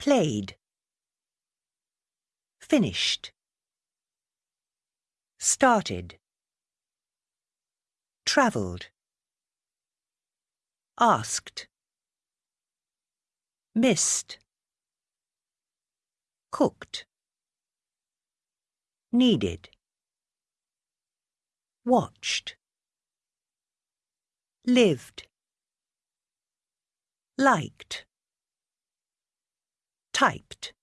played, finished, started, travelled, asked, missed, cooked, needed, watched, lived, liked, typed.